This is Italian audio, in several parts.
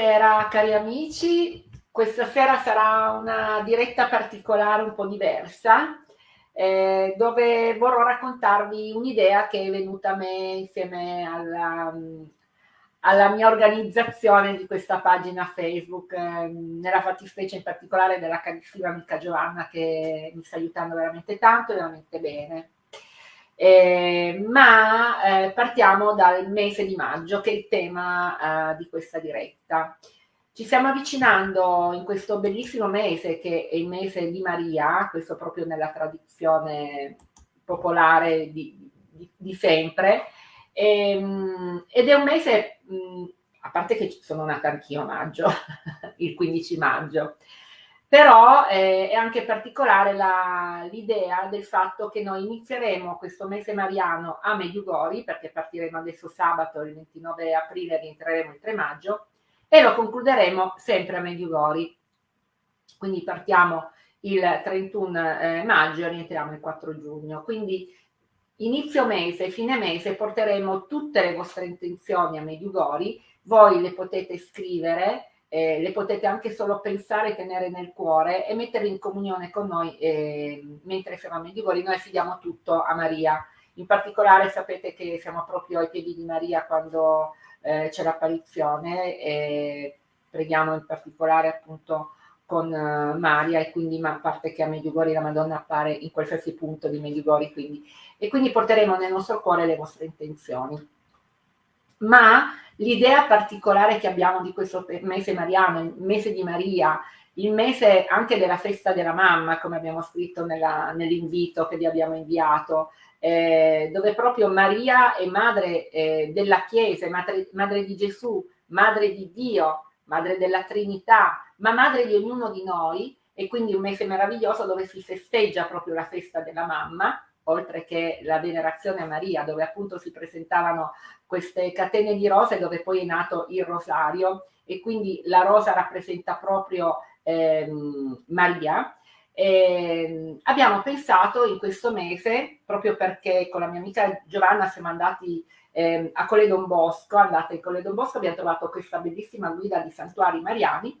Buonasera cari amici, questa sera sarà una diretta particolare un po' diversa eh, dove vorrò raccontarvi un'idea che è venuta a me insieme alla, alla mia organizzazione di questa pagina Facebook, eh, nella fattispecie in particolare della carissima amica Giovanna che mi sta aiutando veramente tanto e veramente bene. Eh, ma eh, partiamo dal mese di maggio, che è il tema eh, di questa diretta. Ci stiamo avvicinando in questo bellissimo mese, che è il mese di Maria, questo proprio nella tradizione popolare di, di, di sempre, e, ehm, ed è un mese, mh, a parte che sono nata anch'io a maggio, il 15 maggio, però eh, è anche particolare l'idea del fatto che noi inizieremo questo mese mariano a Mediugori, perché partiremo adesso sabato il 29 aprile rientreremo il 3 maggio, e lo concluderemo sempre a Mediugori. Quindi partiamo il 31 eh, maggio e rientriamo il 4 giugno. Quindi inizio mese, fine mese porteremo tutte le vostre intenzioni a Mediugori, voi le potete scrivere eh, le potete anche solo pensare, tenere nel cuore e metterle in comunione con noi eh, mentre siamo a Medjugorje. Noi affidiamo tutto a Maria. In particolare sapete che siamo proprio ai piedi di Maria quando eh, c'è l'apparizione e preghiamo in particolare appunto con uh, Maria e quindi a parte che a Medjugorje la Madonna appare in qualsiasi punto di Medjugorje quindi, e quindi porteremo nel nostro cuore le vostre intenzioni ma l'idea particolare che abbiamo di questo mese mariano, il mese di Maria, il mese anche della festa della mamma, come abbiamo scritto nell'invito che vi abbiamo inviato, eh, dove proprio Maria è madre eh, della Chiesa, madre, madre di Gesù, madre di Dio, madre della Trinità, ma madre di ognuno di noi, e quindi un mese meraviglioso dove si festeggia proprio la festa della mamma, oltre che la venerazione a Maria, dove appunto si presentavano queste catene di rose, dove poi è nato il rosario, e quindi la rosa rappresenta proprio ehm, Maria. E abbiamo pensato in questo mese, proprio perché con la mia amica Giovanna siamo andati eh, a Colle Don Bosco, andate a Colle Don Bosco, abbiamo trovato questa bellissima guida di santuari mariani,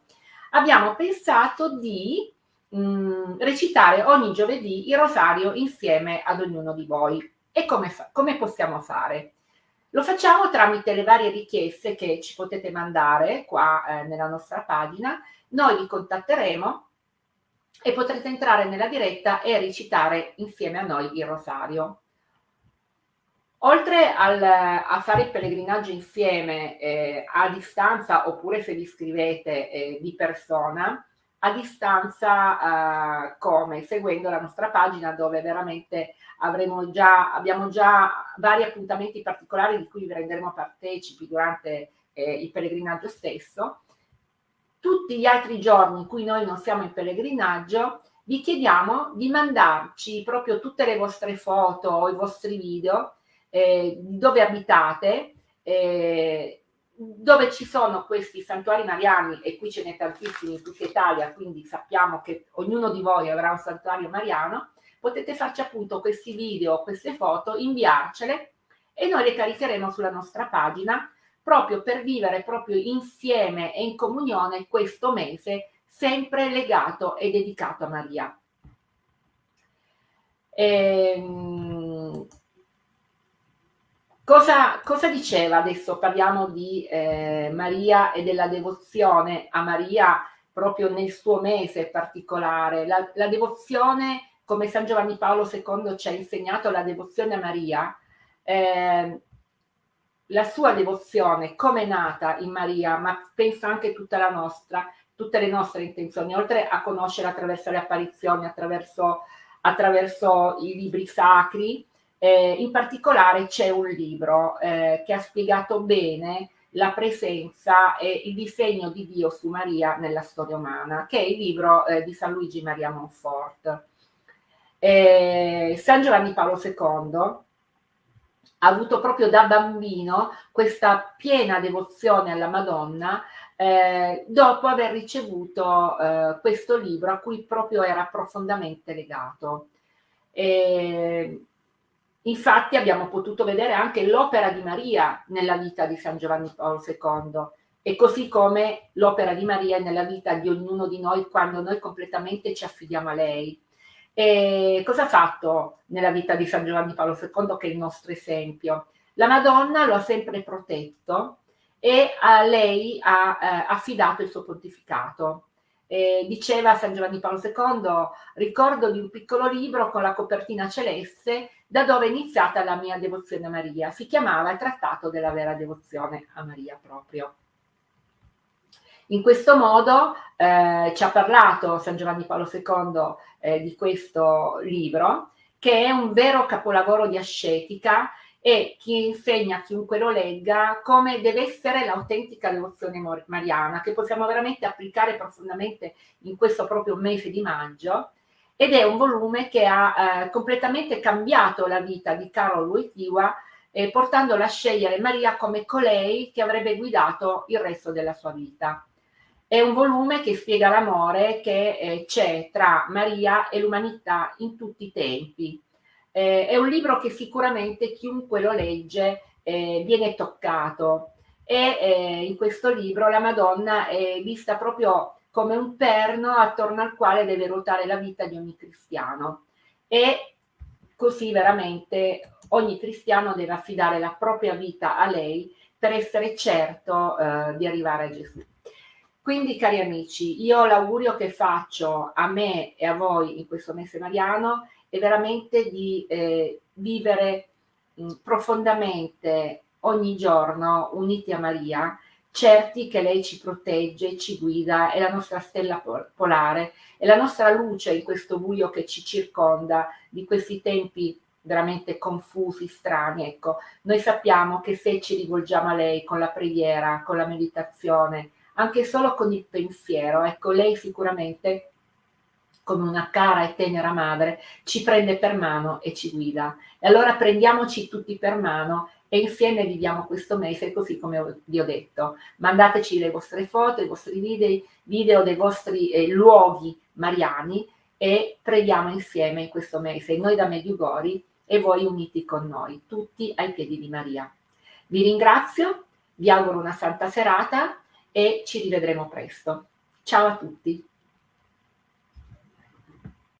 abbiamo pensato di mh, mm, recitare ogni giovedì il rosario insieme ad ognuno di voi. E come, come possiamo fare? Lo facciamo tramite le varie richieste che ci potete mandare qua eh, nella nostra pagina, noi vi contatteremo e potrete entrare nella diretta e recitare insieme a noi il rosario. Oltre al, a fare il pellegrinaggio insieme eh, a distanza oppure se vi iscrivete eh, di persona, a distanza eh, come seguendo la nostra pagina dove veramente avremo già, abbiamo già vari appuntamenti particolari di cui vi renderemo partecipi durante eh, il pellegrinaggio stesso. Tutti gli altri giorni in cui noi non siamo in pellegrinaggio vi chiediamo di mandarci proprio tutte le vostre foto o i vostri video eh, dove abitate eh, dove ci sono questi santuari mariani, e qui ce n'è tantissimi in tutta Italia, quindi sappiamo che ognuno di voi avrà un santuario mariano, potete farci appunto questi video, queste foto, inviarcele e noi le caricheremo sulla nostra pagina proprio per vivere proprio insieme e in comunione questo mese sempre legato e dedicato a Maria. Ehm, Cosa, cosa, diceva adesso? Parliamo di eh, Maria e della devozione a Maria proprio nel suo mese particolare. La, la, devozione, come San Giovanni Paolo II ci ha insegnato, la devozione a Maria, eh, la sua devozione come è nata in Maria, ma penso anche tutta la nostra, tutte le nostre intenzioni, oltre a conoscere attraverso le apparizioni, attraverso, attraverso i libri sacri, eh, in particolare c'è un libro eh, che ha spiegato bene la presenza e il disegno di Dio su Maria nella storia umana, che è il libro eh, di San Luigi Maria Monfort. San Giovanni Paolo II ha avuto proprio da bambino questa piena devozione alla Madonna eh, dopo aver ricevuto eh, questo libro a cui proprio era profondamente legato. E Infatti abbiamo potuto vedere anche l'opera di Maria nella vita di San Giovanni Paolo II. e così come l'opera di Maria nella vita di ognuno di noi quando noi completamente ci affidiamo a lei. E cosa ha fatto nella vita di San Giovanni Paolo II, che è il nostro esempio? La Madonna lo ha sempre protetto e a lei ha eh, affidato il suo pontificato. Eh, diceva San Giovanni Paolo II, ricordo di un piccolo libro con la copertina celeste da dove è iniziata la mia devozione a Maria. Si chiamava il Trattato della vera devozione a Maria proprio. In questo modo eh, ci ha parlato San Giovanni Paolo II eh, di questo libro, che è un vero capolavoro di ascetica e chi insegna a chiunque lo legga come deve essere l'autentica devozione mariana, che possiamo veramente applicare profondamente in questo proprio mese di maggio, ed è un volume che ha eh, completamente cambiato la vita di Carol Wojtyła, eh, portandola a scegliere Maria come colei che avrebbe guidato il resto della sua vita. È un volume che spiega l'amore che eh, c'è tra Maria e l'umanità in tutti i tempi. Eh, è un libro che sicuramente chiunque lo legge eh, viene toccato e eh, in questo libro la Madonna è vista proprio come un perno attorno al quale deve ruotare la vita di ogni cristiano e così veramente ogni cristiano deve affidare la propria vita a lei per essere certo eh, di arrivare a Gesù. Quindi, cari amici, io l'augurio che faccio a me e a voi in questo mese mariano è veramente di eh, vivere mh, profondamente ogni giorno uniti a Maria, certi che lei ci protegge, ci guida, è la nostra stella polare, è la nostra luce in questo buio che ci circonda di questi tempi veramente confusi, strani. Ecco, noi sappiamo che se ci rivolgiamo a lei con la preghiera, con la meditazione, anche solo con il pensiero. Ecco, lei sicuramente, come una cara e tenera madre, ci prende per mano e ci guida. E allora prendiamoci tutti per mano e insieme viviamo questo mese così come vi ho detto. Mandateci le vostre foto, i vostri video, video dei vostri eh, luoghi mariani e preghiamo insieme in questo mese, noi da Mediugori e voi uniti con noi, tutti ai piedi di Maria. Vi ringrazio, vi auguro una santa serata e ci rivedremo presto. Ciao a tutti!